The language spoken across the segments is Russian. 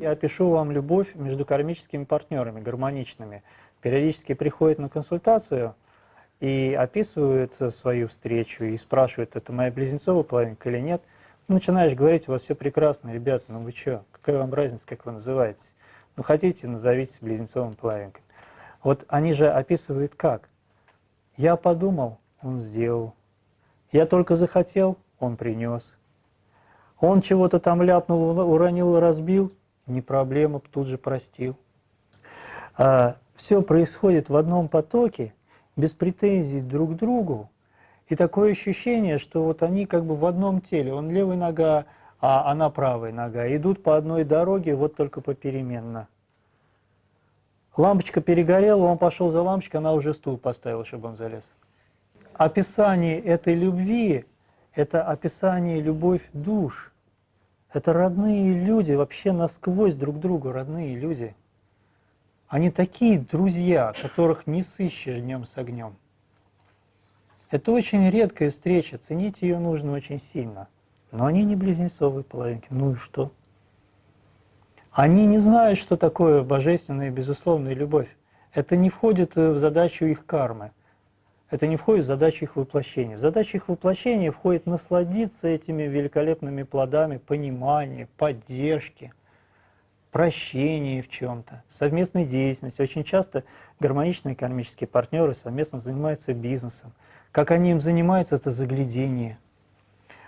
Я опишу вам любовь между кармическими партнерами, гармоничными. Периодически приходит на консультацию и описывают свою встречу и спрашивают, это моя близнецовая половинка или нет. Начинаешь говорить, у вас все прекрасно, ребята, ну вы что, какая вам разница, как вы называетесь? Ну хотите, назовитесь близнецовым половинкой. Вот они же описывают как. Я подумал, он сделал. Я только захотел, он принес. Он чего-то там ляпнул, уронил, разбил, не проблема, тут же простил. А, все происходит в одном потоке, без претензий друг к другу, и такое ощущение, что вот они как бы в одном теле, он левая нога, а она правая нога, идут по одной дороге, вот только попеременно. Лампочка перегорела, он пошел за лампочкой, она уже стул поставила, чтобы он залез. Описание этой любви – это описание любовь душ. Это родные люди, вообще насквозь друг другу родные люди. Они такие друзья, которых не сыщешь днем с огнем. Это очень редкая встреча, ценить ее нужно очень сильно. Но они не близнецовые половинки. Ну и что? Они не знают, что такое божественная и безусловная любовь. Это не входит в задачу их кармы. Это не входит в задачу их воплощения. В задачу их воплощения входит насладиться этими великолепными плодами понимания, поддержки, прощения в чем-то, совместной деятельности. Очень часто гармоничные кармические партнеры совместно занимаются бизнесом. Как они им занимаются, это заглядение.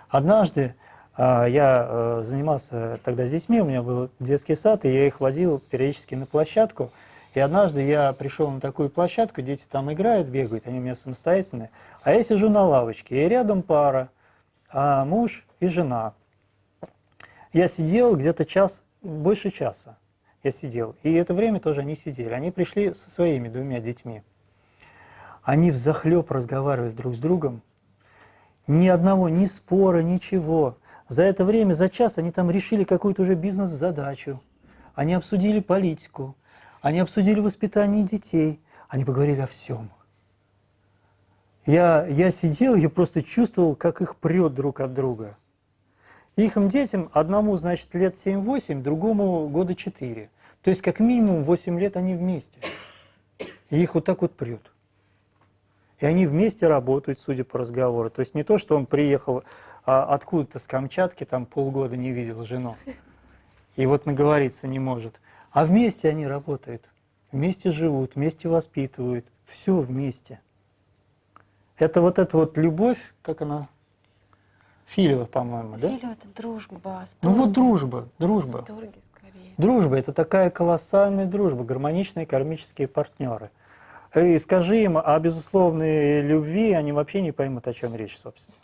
Однажды а, я э, занимался тогда с детьми, у меня был детский сад, и я их водил периодически на площадку. И однажды я пришел на такую площадку, дети там играют, бегают, они у меня самостоятельные, а я сижу на лавочке, и рядом пара, а муж и жена. Я сидел где-то час, больше часа я сидел, и это время тоже они сидели. Они пришли со своими двумя детьми. Они взахлеб разговаривали друг с другом, ни одного, ни спора, ничего. За это время, за час они там решили какую-то уже бизнес-задачу. Они обсудили политику, они обсудили воспитание детей, они поговорили о всем. Я, я сидел, я просто чувствовал, как их прет друг от друга. Их детям, одному, значит, лет 7-8, другому года 4. То есть, как минимум, 8 лет они вместе. И их вот так вот прет. И они вместе работают, судя по разговору. То есть не то, что он приехал а, откуда-то с Камчатки, там полгода не видел жену, и вот наговориться не может. А вместе они работают, вместе живут, вместе воспитывают, все вместе. Это вот эта вот любовь, как она, Филева, по-моему, да? Филева – это дружба. Сторги. Ну вот дружба, дружба. Сторги, скорее. Дружба – это такая колоссальная дружба, гармоничные кармические партнеры – и скажи им о безусловной любви, они вообще не поймут, о чем речь, собственно.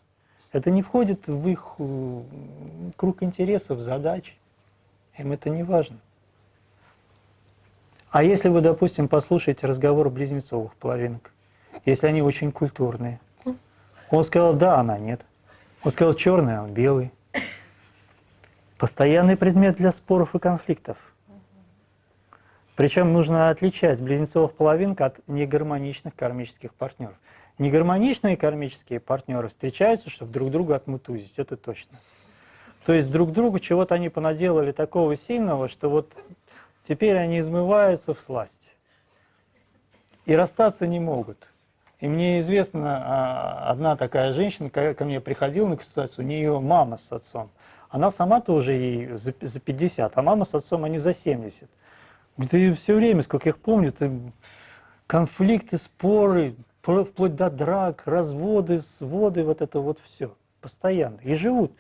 Это не входит в их э, круг интересов, задач. Им это не важно. А если вы, допустим, послушаете разговор близнецовых половинок, если они очень культурные, он сказал «да», она «нет». Он сказал «черный», а он «белый». Постоянный предмет для споров и конфликтов – причем нужно отличать близнецовых половинок от негармоничных кармических партнеров. Негармоничные кармические партнеры встречаются, чтобы друг друга отмутузить, это точно. То есть друг другу чего-то они понаделали такого сильного, что вот теперь они измываются в сласть. И расстаться не могут. И мне известно, а, одна такая женщина ко мне приходила на консультацию, у нее мама с отцом. Она сама-то уже ей за 50, а мама с отцом они за 70. Это все время, сколько я их помню, это конфликты, споры, вплоть до драк, разводы, своды, вот это вот все. Постоянно. И живут.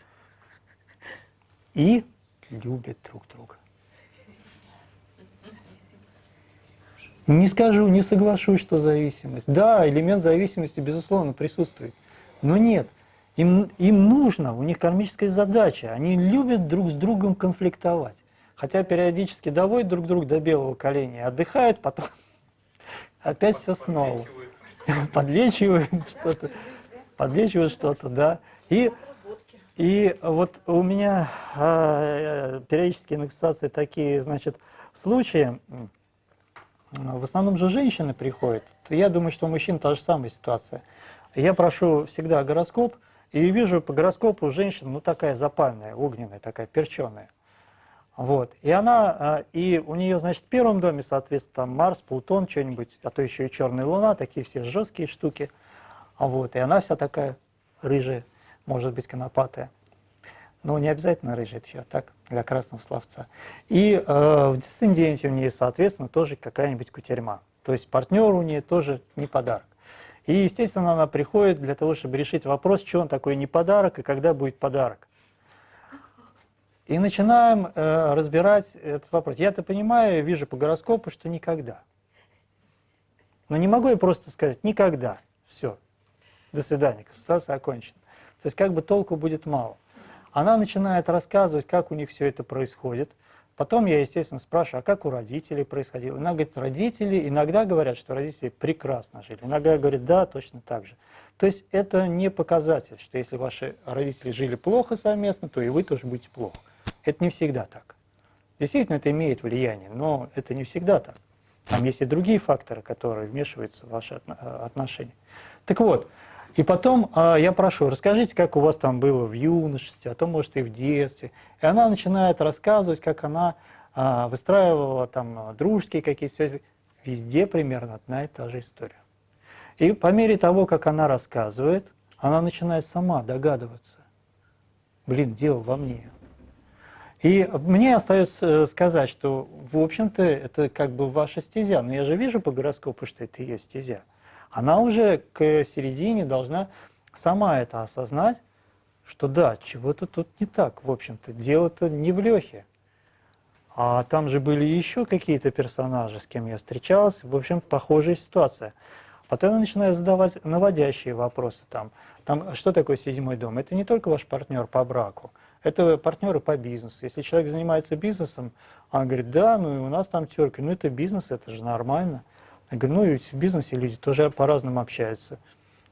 И любят друг друга. Не скажу, не соглашусь, что зависимость. Да, элемент зависимости, безусловно, присутствует. Но нет, им, им нужно, у них кармическая задача. Они любят друг с другом конфликтовать хотя периодически доводят друг друга до белого коленя, отдыхают, потом опять все снова. Подлечивают что-то, подлечивают что-то, да. И, и вот у меня э, периодически на такие, значит, случаи, в основном же женщины приходят. Я думаю, что у мужчин та же самая ситуация. Я прошу всегда гороскоп, и вижу по гороскопу женщина, ну такая запальная, огненная, такая перченая. Вот. И она, а, и у нее, значит, в первом доме, соответственно, там Марс, Плутон, что-нибудь, а то еще и Черная Луна, такие все жесткие штуки. Вот. И она вся такая рыжая, может быть, конопатая. Но не обязательно рыжая, это еще так, для красного словца. И э, в десценденте у нее, соответственно, тоже какая-нибудь кутерьма. То есть партнер у нее тоже не подарок. И, естественно, она приходит для того, чтобы решить вопрос, что он такой не подарок и когда будет подарок. И начинаем э, разбирать этот вопрос. Я-то понимаю, вижу по гороскопу, что никогда. Но не могу я просто сказать «никогда». Все. До свидания, консультация окончена. То есть как бы толку будет мало. Она начинает рассказывать, как у них все это происходит. Потом я, естественно, спрашиваю, а как у родителей происходило? Она говорит, родители иногда говорят, что родители прекрасно жили. Иногда говорят, да, точно так же. То есть это не показатель, что если ваши родители жили плохо совместно, то и вы тоже будете плохо. Это не всегда так. Действительно, это имеет влияние, но это не всегда так. Там есть и другие факторы, которые вмешиваются в ваши отношения. Так вот, и потом э, я прошу, расскажите, как у вас там было в юношестве, а то, может, и в детстве. И она начинает рассказывать, как она э, выстраивала там дружеские какие-то связи. Везде примерно одна и та же история. И по мере того, как она рассказывает, она начинает сама догадываться. Блин, дело во мне. И мне остается э, сказать, что, в общем-то, это как бы ваша стезя. Но я же вижу по гороскопу, что это ее стезя она уже к середине должна сама это осознать, что да, чего-то тут не так, в общем-то, дело-то не в Лехе. А там же были еще какие-то персонажи, с кем я встречался, в общем, похожая ситуация. Потом я начинаю задавать наводящие вопросы там. Там, что такое седьмой дом? Это не только ваш партнер по браку, это партнеры по бизнесу. Если человек занимается бизнесом, он говорит, да, ну и у нас там терки, ну это бизнес, это же нормально. Я говорю, ну ведь в бизнесе люди тоже по-разному общаются.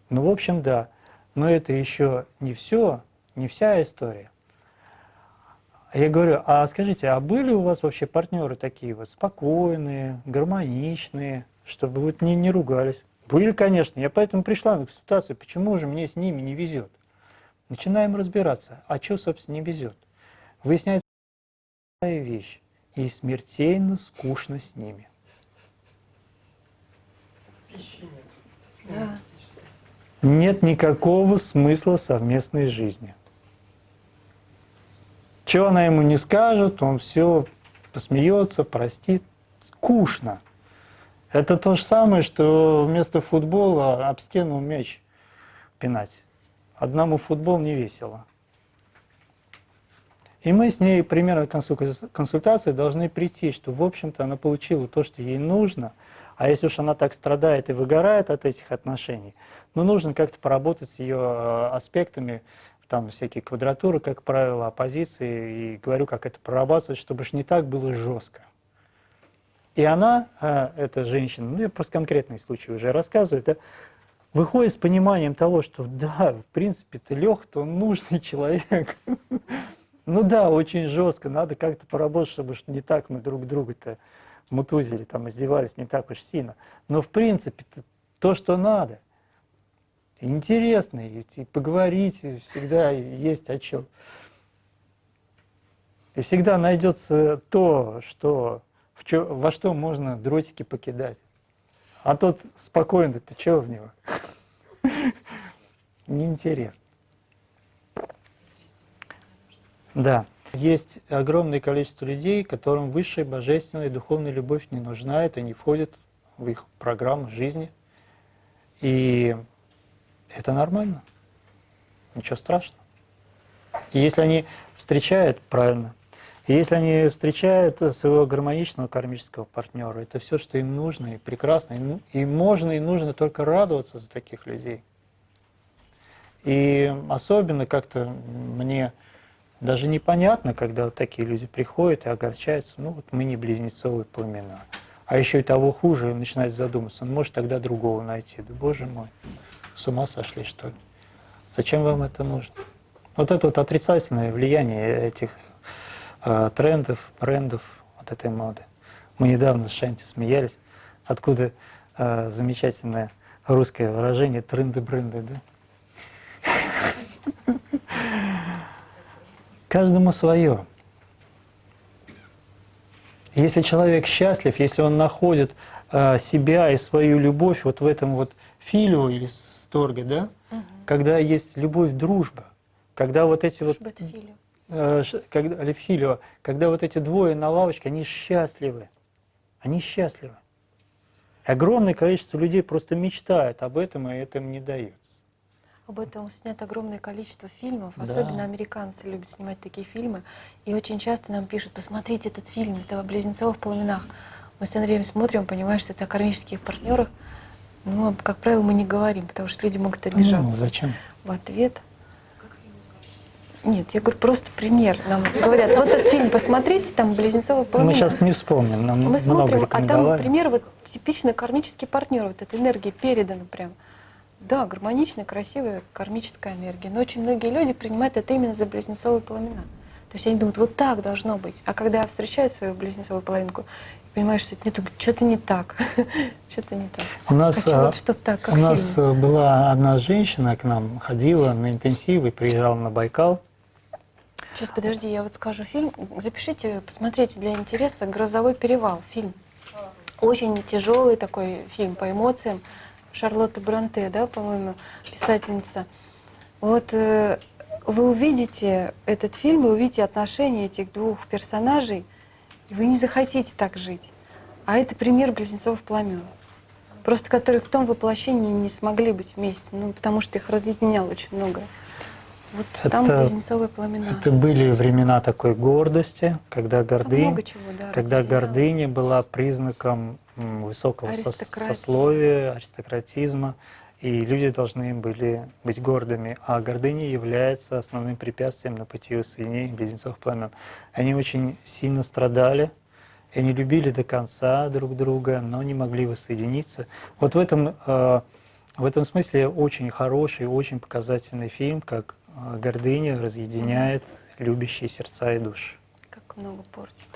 Ну, в общем, да. Но это еще не все, не вся история. Я говорю, а скажите, а были у вас вообще партнеры такие вот спокойные, гармоничные, чтобы вот не, не ругались? Были, конечно. Я поэтому пришла на консультацию, почему же мне с ними не везет? Начинаем разбираться, а что, собственно, не везет? Выясняется вещь, и смертельно скучно с ними пищи нет. Да. Нет никакого смысла совместной жизни. Чего она ему не скажет, он все посмеется, простит. Скучно. Это то же самое, что вместо футбола об стену мяч пинать. Одному футбол не весело. И мы с ней примерно консультации должны прийти, что, в общем-то, она получила то, что ей нужно – а если уж она так страдает и выгорает от этих отношений, ну, нужно как-то поработать с ее э, аспектами, там всякие квадратуры, как правило, оппозиции, и говорю, как это прорабатывать, чтобы уж не так было жестко. И она, э, эта женщина, ну, я просто конкретный случай уже рассказываю, да, выходит с пониманием того, что да, в принципе-то Леха-то он нужный человек. Ну да, очень жестко, надо как-то поработать, чтобы не так мы друг друга-то мутузили, там издевались не так уж сильно. Но в принципе то, что надо. Интересно, и, поговорить всегда есть о чем. И всегда найдется то, что, в чё, во что можно дротики покидать. А тот спокойно, ты чего в него? Неинтересно. Да. Есть огромное количество людей, которым высшая божественная духовная любовь не нужна, это не входит в их программу жизни. И это нормально, ничего страшного. И если они встречают, правильно, и если они встречают своего гармоничного кармического партнера, это все, что им нужно, и прекрасно, и, и можно, и нужно только радоваться за таких людей. И особенно как-то мне даже непонятно, когда вот такие люди приходят и огорчаются, ну вот мы не близнецовые племена. А еще и того хуже, начинает задуматься, ну, может тогда другого найти. Да боже мой, с ума сошли что ли? Зачем вам это нужно? Вот это вот отрицательное влияние этих э, трендов, брендов, вот этой моды. Мы недавно с Шанти смеялись, откуда э, замечательное русское выражение тренды-бренды, да? Каждому свое. Если человек счастлив, если он находит э, себя и свою любовь вот в этом вот филио или сторге, да, Мгм. когда есть любовь, дружба, когда вот эти вот Чтобы это филио. э, когда, или филио, когда вот эти двое на лавочке, они счастливы. Они счастливы. Огромное количество людей просто мечтают об этом, и это им не дается. Об этом снято огромное количество фильмов. Да. Особенно американцы любят снимать такие фильмы. И очень часто нам пишут, посмотрите этот фильм, это о близнецовых пламенах. Мы с Андреем смотрим, понимаем, что это о кармических партнерах. Но, как правило, мы не говорим, потому что люди могут Ну, обижаться. зачем? В ответ. Нет, я говорю, просто пример. Нам говорят, вот этот фильм посмотрите, там близнецовые Мы пламена. сейчас не вспомним, нам Мы много смотрим, а там пример вот типичный кармический партнер, вот эта энергия передана прям. Да, гармоничная, красивая кармическая энергия. Но очень многие люди принимают это именно за близнецовые пламена. То есть они думают, вот так должно быть. А когда я встречаю свою близнецовую половинку, понимаю, что это не что-то не так. Что-то не так. У нас, Хочу а, вот чтоб так, как у нас э, была одна женщина к нам, ходила на интенсивы, приезжала на Байкал. Сейчас, подожди, я вот скажу фильм. Запишите, посмотрите для интереса «Грозовой перевал» фильм. Очень тяжелый такой фильм по эмоциям. Шарлотта Бронте, да, по-моему, писательница. Вот э, вы увидите этот фильм, вы увидите отношения этих двух персонажей, и вы не захотите так жить. А это пример близнецов пламен. Просто которые в том воплощении не смогли быть вместе, ну, потому что их разъединяло очень многое. Вот там Это- близнецовые пламена. Это были времена такой гордости, когда Там много чего, да, когда разделяло. гордыня была признаком высокого сословия, аристократизма, и люди должны были быть гордыми, а гордыня является основным препятствием на пути воссоединения близнецов пламен. Они очень сильно страдали, они любили до конца друг друга, но не могли воссоединиться. Вот в этом, э, в этом смысле очень хороший, очень показательный фильм, как э, гордыня разъединяет любящие сердца и души. Как много портит.